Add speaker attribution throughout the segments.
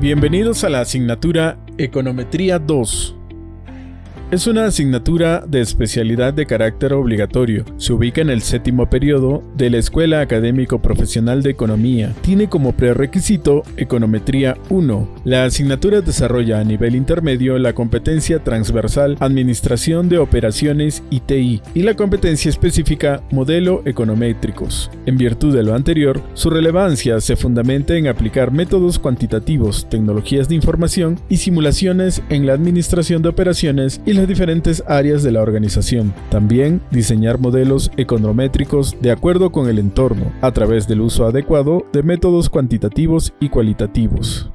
Speaker 1: Bienvenidos a la asignatura Econometría 2. Es una asignatura de especialidad de carácter obligatorio. Se ubica en el séptimo periodo de la Escuela Académico Profesional de Economía. Tiene como prerequisito Econometría 1. La asignatura desarrolla a nivel intermedio la competencia transversal Administración de Operaciones ITI y la competencia específica Modelo Econométricos. En virtud de lo anterior, su relevancia se fundamenta en aplicar métodos cuantitativos, tecnologías de información y simulaciones en la administración de operaciones y diferentes áreas de la organización. También diseñar modelos econométricos de acuerdo con el entorno, a través del uso adecuado de métodos cuantitativos y cualitativos.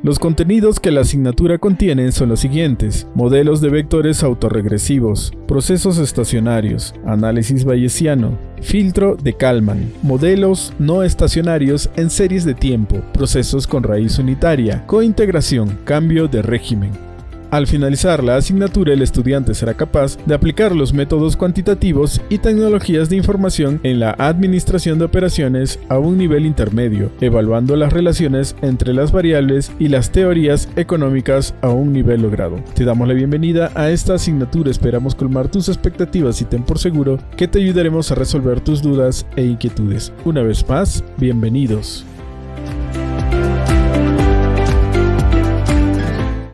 Speaker 1: Los contenidos que la asignatura contiene son los siguientes. Modelos de vectores autorregresivos, procesos estacionarios, análisis bayesiano, filtro de Kalman, modelos no estacionarios en series de tiempo, procesos con raíz unitaria, cointegración, cambio de régimen. Al finalizar la asignatura, el estudiante será capaz de aplicar los métodos cuantitativos y tecnologías de información en la administración de operaciones a un nivel intermedio, evaluando las relaciones entre las variables y las teorías económicas a un nivel logrado. Te damos la bienvenida a esta asignatura, esperamos colmar tus expectativas y ten por seguro que te ayudaremos a resolver tus dudas e inquietudes. Una vez más, bienvenidos.